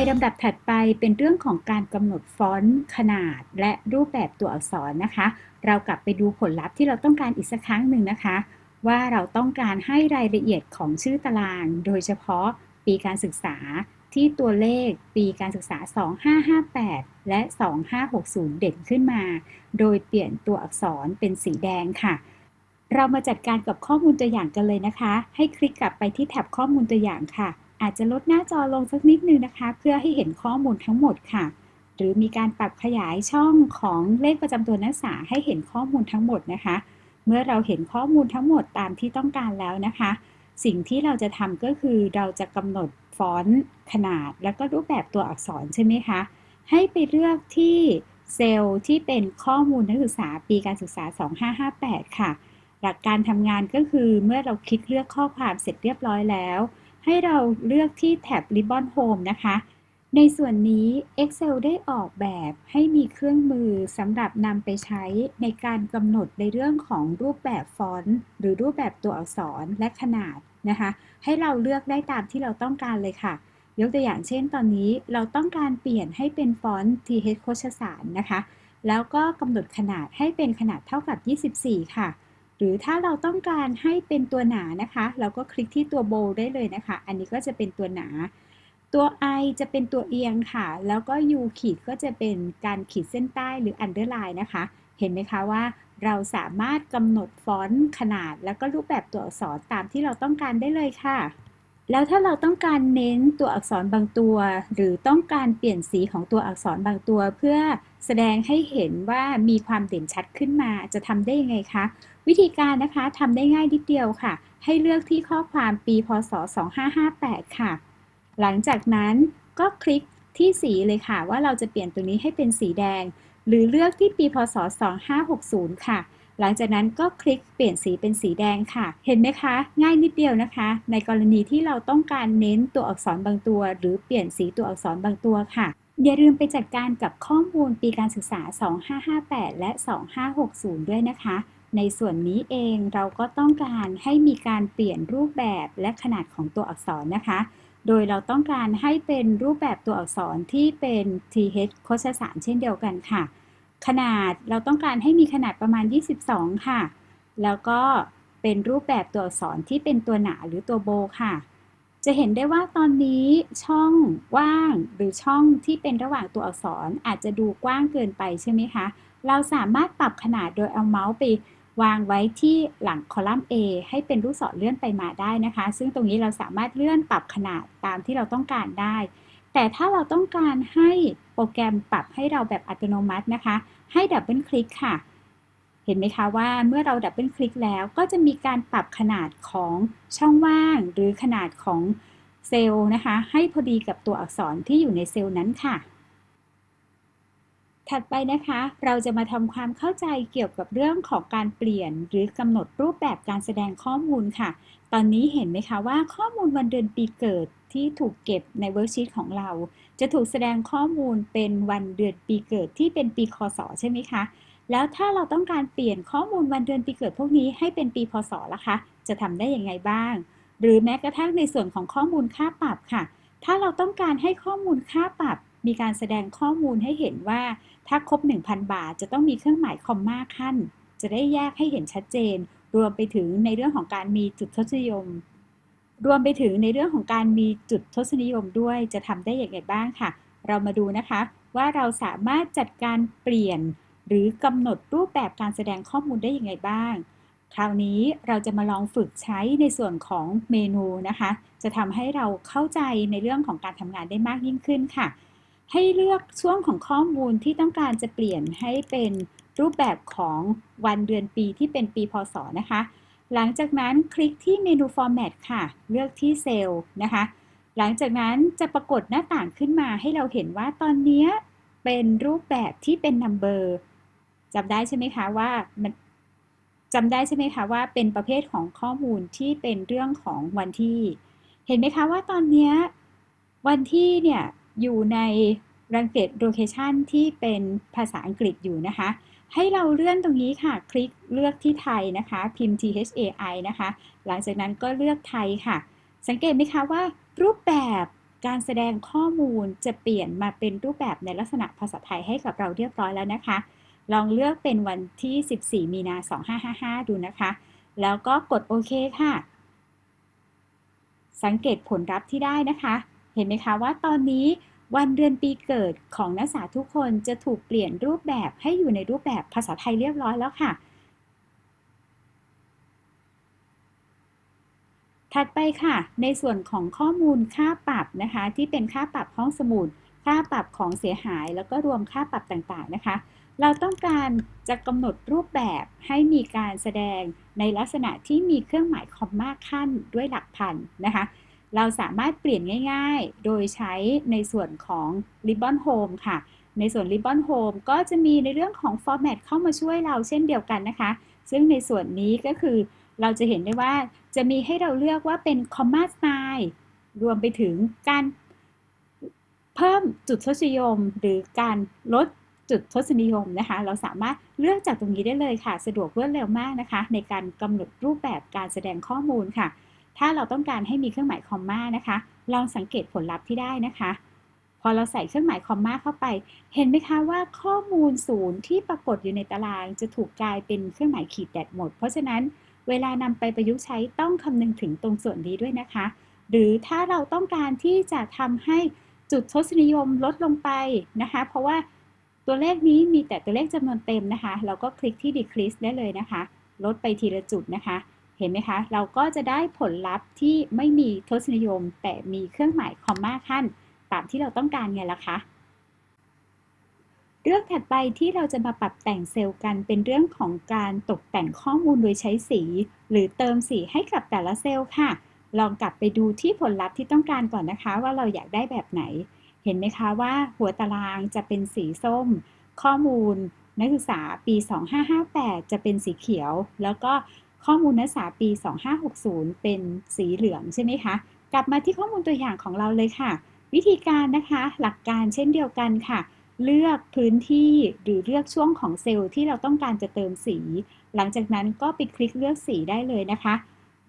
ในลำดับถัดไปเป็นเรื่องของการกำหนดฟอนต์ขนาดและรูปแบบตัวอักษรนะคะ เรากลับไปดูผลลัพธ์ที่เราต้องการอีกสักครั้งหนึ่งนะคะ ว่าเราต้องการให้รายละเอียดของชื่อตาราง โดยเฉพาะปีการศึกษาที่ตัวเลขปีการศึกษา 2558 และ 2560 เด่นขึ้นมา โดยเปลี่ยนตัวอักษรเป็นสีแดงค่ะ เรามาจัดการกับข้อมูลตัวอย่างกันเลยนะคะ ให้คลิกกลับไปที่แท็บข้อมูลตัวอย่างค่ะ อาจจะลดหน้าจอลงสักนิดนึงนะคะ เพื่อให้เห็นข้อมูลทั้งหมดค่ะ หรือมีการปรับขยายช่องของเลขประจำตัวนักศึกษาให้เห็นข้อมูลทั้งหมดนะคะ เมื่อเราเห็นข้อมูลทั้งหมดตามที่ต้องการแล้วนะคะ สิ่งที่เราจะทำก็คือเราจะกำหนดฟอนต์ขนาด แล้วก็รูปแบบตัวอักษรใช่ไหมคะ ให้ไปเลือกที่เซลล์ที่เป็นข้อมูลนักศึกษาปีการศึกษา 2558 ค่ะ หลักการทำงานก็คือเมื่อเราคลิกเลือกข้อความเสร็จเรียบร้อยแล้ว ให้เราเลือกที่แท็บ Ribbon Home นะคะ ในส่วนนี้ Excel ได้ออกแบบให้มีเครื่องมือสำหรับนำไปใช้ในการกำหนดในเรื่องของรูปแบบฟอนต์ หรือรูปแบบตัวอักษรและขนาดนะคะ ให้เราเลือกได้ตามที่เราต้องการเลยค่ะ ยกตัวอย่างเช่นตอนนี้เราต้องการเปลี่ยนให้เป็นฟอนต์ TH โคชสารนะคะ แล้วก็กำหนดขนาดให้เป็นขนาดเท่ากับ 24 ค่ะ หรือถ้าเราต้องการให้เป็นตัวหนานะคะ เราก็คลิกที่ตัวโบได้เลยนะคะ อันนี้ก็จะเป็นตัวหนา ตัว i จะเป็นตัวเอียงค่ะ แล้วก็ u ขีดก็จะเป็นการขีดเส้นใต้หรือ underline นะคะ เห็นไหมคะว่าเราสามารถกำหนดฟอนต์ขนาด แล้วก็รูปแบบตัวอักษรตามที่เราต้องการได้เลยค่ะ แล้วถ้าเราต้องการเน้นตัวอักษรบางตัว หรือต้องการเปลี่ยนสีของตัวอักษรบางตัว เพื่อแสดงให้เห็นว่ามีความเด่นชัดขึ้นมาจะทำได้ยังไงคะ วิธีการนะคะทำได้ง่ายนิดเดียวค่ะ ให้เลือกที่ข้อความปีพศ 2558 ค่ะ หลังจากนั้นก็คลิกที่สีเลยค่ะ ว่าเราจะเปลี่ยนตัวนี้ให้เป็นสีแดง หรือเลือกที่ปีพศ 2560 ค่ะ หลังจากนั้นก็คลิกเปลี่ยนสีเป็นสีแดงค่ะ เห็นไหมคะ ง่ายนิดเดียวนะคะ ในกรณีที่เราต้องการเน้นตัวอักษรบางตัว หรือเปลี่ยนสีตัวอักษรบางตัวค่ะอย่าลืมไปจัดการกับข้อมูลปีการศึกษา 2558 และ 2560 ด้วยนะคะ ในส่วนนี้เองเราก็ต้องการให้มีการเปลี่ยนรูปแบบและขนาดของตัวอักษรนะคะ โดยเราต้องการให้เป็นรูปแบบตัวอักษรที่เป็น th โคชสารเช่นเดียวกันค่ะ ขนาดเราต้องการให้มีขนาดประมาณ 22 ค่ะ แล้วก็เป็นรูปแบบตัวอักษรที่เป็นตัวหนาหรือตัวโบค่ะ จะเห็นได้ว่าตอนนี้ช่องว่างหรือช่องที่เป็นระหว่างตัวอักษรอาจจะดูกว้างเกินไปใช่ไหมคะ เราสามารถปรับขนาดโดยเอาเมาส์ไป วางไว้ที่หลังคอลัมน์ A ให้เป็นลูกศรเลื่อนไปมาได้นะคะ ซึ่งตรงนี้เราสามารถเลื่อนปรับขนาดตามที่เราต้องการได้ แต่ถ้าเราต้องการให้โปรแกรมปรับให้เราแบบอัตโนมัตินะคะ ให้ double click ค่ะ เห็นไหมคะว่าเมื่อเรา double click แล้วก็จะมีการปรับขนาดของช่องว่าง หรือขนาดของเซลล์นะคะ ให้พอดีกับตัวอักษรที่อยู่ในเซลล์นั้นค่ะ ถัดไปนะคะเราจะมาทำความเข้าใจเกี่ยวกับเรื่องของการเปลี่ยน หรือกำหนดรูปแบบการแสดงข้อมูลค่ะ ตอนนี้เห็นไหมคะว่าข้อมูลวันเดือนปีเกิดที่ถูกเก็บใน worksheet ของเรา จะถูกแสดงข้อมูลเป็นวันเดือนปีเกิดที่เป็นปีคศใช่ไหมคะ แล้วถ้าเราต้องการเปลี่ยนข้อมูลวันเดือนปีเกิดพวกนี้ให้เป็นปีพศล่ะคะ จะทำได้อย่างไงบ้าง หรือแม้กระทั่งในส่วนของข้อมูลค่าปรับค่ะ ถ้าเราต้องการให้ข้อมูลค่าปรับ มีการแสดงข้อมูลให้เห็นว่า ถ้าครบ 1,000 บาท จะต้องมีเครื่องหมายคอมมาขั้น จะได้แยกให้เห็นชัดเจน รวมไปถึงในเรื่องของการมีจุดทศนิยม รวมไปถึงในเรื่องของการมีจุดทศนิยมด้วยจะทำได้อย่างไรบ้างค่ะ เรามาดูนะคะว่าเราสามารถจัดการเปลี่ยน หรือกำหนดรูปแบบการแสดงข้อมูลได้อย่างไรบ้าง คราวนี้เราจะมาลองฝึกใช้ในส่วนของเมนูนะคะ จะทำให้เราเข้าใจในเรื่องของการทำงานได้มากยิ่งขึ้นค่ะ ให้เลือกช่วงของข้อมูลที่ต้องการจะเปลี่ยนให้เป็นรูปแบบของวันเดือนปีที่เป็นปีพศนะคะ หลังจากนั้นคลิกที่เมนู Format ค่ะ เลือกที่เซลล์นะคะ หลังจากนั้นจะปรากฏหน้าต่างขึ้นมาให้เราเห็นว่าตอนนี้เป็นรูปแบบที่เป็น Number จำได้ใช่ไหมคะว่ามันจำได้ใช่ไหมคะว่าเป็นประเภทของข้อมูลที่เป็นเรื่องของวันที่ เห็นไหมคะว่าตอนนี้วันที่เนี่ย อยู่ในรังเกตโลเคชันที่เป็นภาษาอังกฤษอยู่นะคะ ให้เราเลื่อนตรงนี้ค่ะ คลิกเลือกที่ไทยนะคะ พิมพ์ thai นะคะ หลังจากนั้นก็เลือกไทยค่ะ สังเกตไหมคะว่า รูปแบบการแสดงข้อมูลจะเปลี่ยนมาเป็นรูปแบบในลักษณะภาษาไทยให้กับเราเรียบร้อยแล้วนะคะ ลองเลือกเป็นวันที่ 14 มีนา 2555 ดูนะคะ แล้วก็กดโอเคค่ะ สังเกตผลลัพธ์ที่ได้นะคะ เห็นไหมคะว่าตอนนี้วันเดือนปีเกิดของนักศึกษาทุกคนจะถูกเปลี่ยนรูปแบบให้อยู่ในรูปแบบภาษาไทยเรียบร้อยแล้วค่ะ ถัดไปค่ะ ในส่วนของข้อมูลค่าปรับนะคะ ที่เป็นค่าปรับห้องสมุด ค่าปรับของเสียหาย แล้วก็รวมค่าปรับต่างๆนะคะ เราต้องการจะกำหนดรูปแบบให้มีการแสดงในลักษณะที่มีเครื่องหมายคอมมาขั้นด้วยหลักพันนะคะ เราสามารถเปลี่ยนง่าย ๆ โดยใช้ในส่วนของ Ribbon Home ค่ะ ในส่วน Ribbon Home ก็จะมีในเรื่องของ Format เข้ามาช่วยเราเช่นเดียวกันนะคะ ซึ่งในส่วนนี้ก็คือเราจะเห็นได้ว่าจะมีให้เราเลือกว่าเป็น Comma Style รวมไปถึงการเพิ่มจุดทศนิยม หรือการลดจุดทศนิยมนะคะ เราสามารถเลือกจากตรงนี้ได้เลยค่ะ สะดวกรวดเร็วมากนะคะ ในการกำหนดรูปแบบการแสดงข้อมูลค่ะ ถ้าเราต้องการให้มีเครื่องหมายคอมมานะคะ ลองสังเกตผลลัพธ์ที่ได้นะคะ พอเราใส่เครื่องหมายคอมมาเข้าไป เห็นไหมคะว่าข้อมูลศูนย์ที่ปรากฏอยู่ในตาราง จะถูกกลายเป็นเครื่องหมายขีดแดดหมด เพราะฉะนั้นเวลานำไปประยุกต์ใช้ต้องคำนึงถึงตรงส่วนนี้ด้วยนะคะ หรือถ้าเราต้องการที่จะทำให้จุดทศนิยมลดลงไปนะคะ เพราะว่าตัวเลขนี้มีแต่ตัวเลขจำนวนเต็มนะคะ เราก็คลิกที่ decrease ได้เลยนะคะ ลดไปทีละจุดนะคะ เห็นไหมคะ เราก็จะได้ผลลัพธ์ที่ไม่มีทศนิยม แต่มีเครื่องหมายคอมมาขั้น ตามที่เราต้องการไงล่ะคะ เรื่องถัดไปที่เราจะมาปรับแต่งเซลล์กันเป็นเรื่องของการตกแต่งข้อมูลโดยใช้สี หรือเติมสีให้กับแต่ละเซลล์ค่ะ ลองกลับไปดูที่ผลลัพธ์ที่ต้องการก่อนนะคะ ว่าเราอยากได้แบบไหน เห็นไหมคะว่าหัวตารางจะเป็นสีส้ม ข้อมูลนักศึกษาปี 2558 จะเป็นสีเขียว แล้วก็ ข้อมูลนักศึกษาปี 2560 เป็นสีเหลืองใช่ไหมคะ กลับมาที่ข้อมูลตัวอย่างของเราเลยค่ะ วิธีการนะคะหลักการเช่นเดียวกันค่ะ เลือกพื้นที่หรือเลือกช่วงของเซลล์ที่เราต้องการจะเติมสี หลังจากนั้นก็ไปคลิกเลือกสีได้เลยนะคะ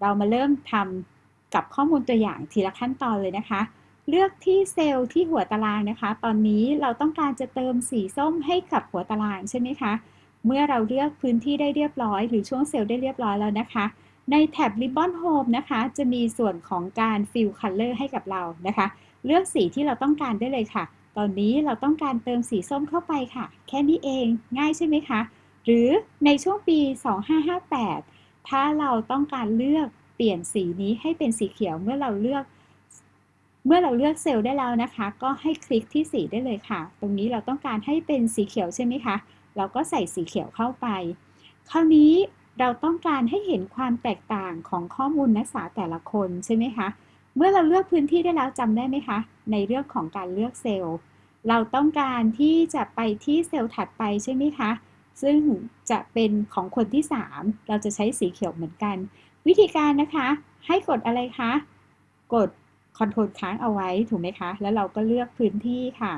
เรามาเริ่มทำกับข้อมูลตัวอย่างทีละขั้นตอนเลยนะคะ เลือกที่เซลล์ที่หัวตารางนะคะ ตอนนี้เราต้องการจะเติมสีส้มให้กับหัวตารางใช่ไหมคะเเมื่อเราเลือกพื้นที่ได้เรียบร้อย หรือช่วงเซลล์ได้เรียบร้อยแล้วนะคะ ในแท็บ Ribbon Home นะคะ จะมีส่วนของการ Fill Color ให้กับเรานะคะ เลือกสีที่เราต้องการได้เลยค่ะ ตอนนี้เราต้องการเติมสีส้มเข้าไปค่ะ แค่นี้เองง่ายใช่ไหมคะ หรือในช่วงปี 2558 ถ้าเราต้องการเลือกเปลี่ยนสีนี้ให้เป็นสีเขียวเมื่อเราเลือกเมื่อเราเลือกเซลล์ได้แล้วนะคะ ก็ให้คลิกที่สีได้เลยค่ะ ตรงนี้เราต้องการให้เป็นสีเขียวใช่ไหมคะ เราก็ใส่สีเขียวเข้าไป คราวนี้เราต้องการให้เห็นความแตกต่างของข้อมูลนักศึกษาแต่ละคนใช่ไหมคะ เมื่อเราเลือกพื้นที่ได้แล้วจำได้ไหมคะ ในเรื่องของการเลือกเซลล์ เราต้องการที่จะไปที่เซลล์ถัดไปใช่ไหมคะ ซึ่งจะเป็นของคนที่ 3 เราจะใช้สีเขียวเหมือนกัน วิธีการนะคะ ให้กดอะไรคะ กดคอนโทรลค้างเอาไว้ถูกไหมคะ แล้วเราก็เลือกพื้นที่ค่ะ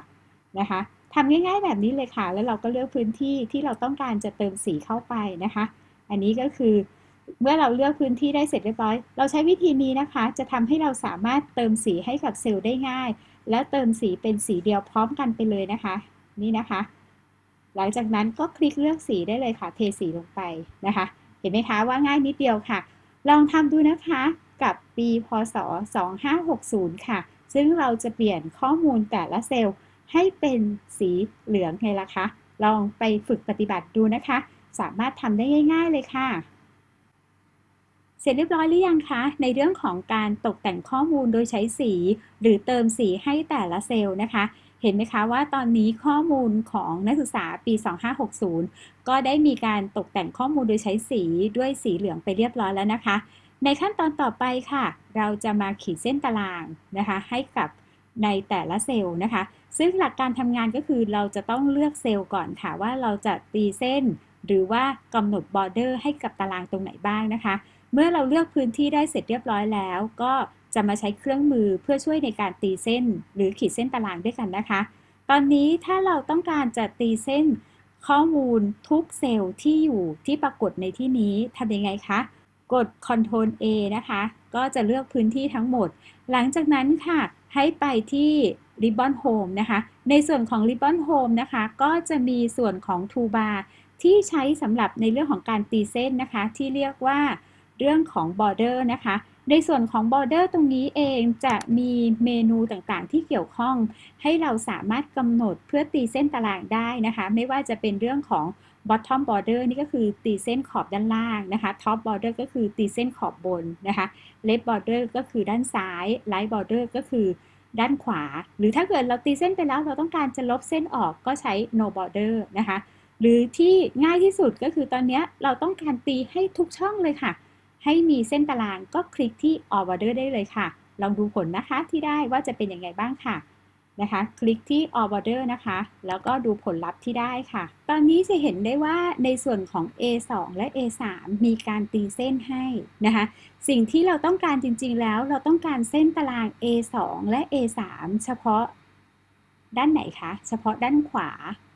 นะคะ ทำง่ายๆแบบนี้เลยค่ะ แล้วเราก็เลือกพื้นที่ที่เราต้องการจะเติมสีเข้าไปนะคะ อันนี้ก็คือเมื่อเราเลือกพื้นที่ได้เสร็จเรียบร้อย เราใช้วิธีนี้นะคะ จะทำให้เราสามารถเติมสีให้กับเซลล์ได้ง่าย และเติมสีเป็นสีเดียวพร้อมกันไปเลยนะคะ นี่นะคะ หลังจากนั้นก็คลิกเลือกสีได้เลยค่ะ เทสีลงไปนะคะ เห็นไหมคะว่าง่ายนิดเดียวค่ะ ลองทำดูนะคะกับปีพศ 2560 ค่ะ ซึ่งเราจะเปลี่ยนข้อมูลแต่ละเซลล์ ให้เป็นสีเหลืองไงล่ะคะ ลองไปฝึกปฏิบัติดูนะคะ สามารถทำได้ง่าย ๆ เลยค่ะ เสร็จเรียบร้อยหรือยังคะ ในเรื่องของการตกแต่งข้อมูลโดยใช้สี หรือเติมสีให้แต่ละเซลล์นะคะเห็นไหมคะว่าตอนนี้ข้อมูลของนักศึกษาปี 2560 ก็ได้มีการตกแต่งข้อมูลโดยใช้สีด้วยสีเหลืองไปเรียบร้อยแล้วนะคะ ในขั้นตอนต่อไปค่ะ เราจะมาขีดเส้นตารางนะคะ ให้กับ ในแต่ละเซลล์นะคะ ซึ่งหลักการทำงานก็คือเราจะต้องเลือกเซลล์ก่อนค่ะว่าเราจะตีเส้น หรือว่ากำหนดบอร์เดอร์ให้กับตารางตรงไหนบ้างนะคะ เมื่อเราเลือกพื้นที่ได้เสร็จเรียบร้อยแล้ว ก็จะมาใช้เครื่องมือเพื่อช่วยในการตีเส้น หรือขีดเส้นตารางด้วยกันนะคะ ตอนนี้ถ้าเราต้องการจะตีเส้นข้อมูลทุกเซลล์ที่อยู่ที่ปรากฏในที่นี้ทำยังไงคะ กด Ctrl A นะคะ ก็จะเลือกพื้นที่ทั้งหมด หลังจากนั้นค่ะ ให้ไปที่ Ribbon Home นะคะ ในส่วนของ Ribbon Home นะคะ ก็จะมีส่วนของ Toolbar ที่ใช้สำหรับในเรื่องของการตีเส้นนะคะ ที่เรียกว่าเรื่องของ border นะคะ ในส่วนของ border ตรงนี้เองจะมีเมนูต่างๆ ที่เกี่ยวข้อง ให้เราสามารถกำหนดเพื่อตีเส้นตารางได้นะคะ ไม่ว่าจะเป็นเรื่องของ bottom border นี่ก็คือตีเส้นขอบด้านล่างนะคะ top border ก็คือตีเส้นขอบบนนะคะ left border ก็คือด้านซ้าย right border ก็คือด้านขวา หรือถ้าเกิดเราตีเส้นไปแล้วเราต้องการจะลบเส้นออกก็ใช้ no border นะคะ หรือที่ง่ายที่สุดก็คือตอนนี้เราต้องการตีให้ทุกช่องเลยค่ะ ให้มีเส้นตารางก็คลิกที่ all border ได้เลยค่ะ ลองดูผลนะคะที่ได้ว่าจะเป็นยังไงบ้างค่ะ นะคะ คลิกที่ all border นะคะ แล้วก็ดูผลลัพธ์ที่ได้ค่ะ ตอนนี้จะเห็นได้ว่าในส่วนของ A2 และ A3 มีการตีเส้นให้นะคะ สิ่งที่เราต้องการจริงๆแล้ว เราต้องการเส้นตาราง A2 และ A3 เฉพาะด้านไหนคะ เฉพาะด้านขวา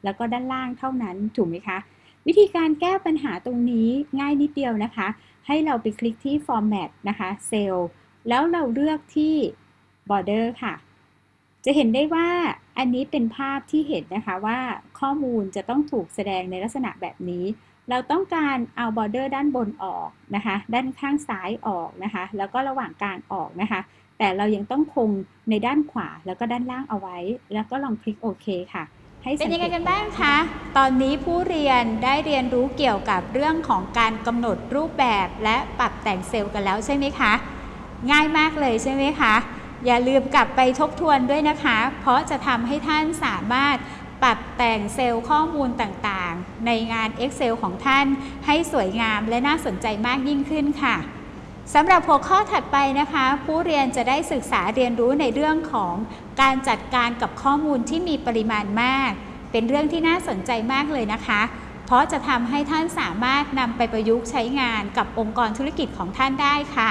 แล้วก็ด้านล่างเท่านั้นถูกไหมคะ วิธีการแก้ปัญหาตรงนี้ง่ายนิดเดียวนะคะ ให้เราไปคลิกที่ format นะคะ cell แล้วเราเลือกที่ border ค่ะ จะเห็นได้ว่าอันนี้เป็นภาพที่เห็นนะคะว่าข้อมูลจะต้องถูกแสดงในลักษณะแบบนี้ เราต้องการเอา border ด้านบนออกนะคะ ด้านข้างซ้ายออกนะคะ แล้วก็ระหว่างกลางออกนะคะ แต่เรายังต้องคงในด้านขวาแล้วก็ด้านล่างเอาไว้ แล้วก็ลองคลิกโอเคค่ะให้สัเป็นยังไงกันบ้างคะ ตอนนี้ผู้เรียนได้เรียนรู้เกี่ยวกับเรื่องของการกำหนดรูปแบบและปรับแต่งเซลล์กันแล้วใช่ไหมคะ ง่ายมากเลยใช่ไหมคะ อย่าลืมกลับไปทบทวนด้วยนะคะ เพราะจะทำให้ท่านสามารถปรับแต่งเซลล์ข้อมูลต่างๆ ในงาน Excel ของท่านให้สวยงามและน่าสนใจมากยิ่งขึ้นค่ะสำหรับหัวข้อถัดไปนะคะ ผู้เรียนจะได้ศึกษาเรียนรู้ในเรื่องของการจัดการกับข้อมูลที่มีปริมาณมาก เป็นเรื่องที่น่าสนใจมากเลยนะคะ เพราะจะทำให้ท่านสามารถนำไปประยุกต์ใช้งานกับองค์กรธุรกิจของท่านได้ค่ะ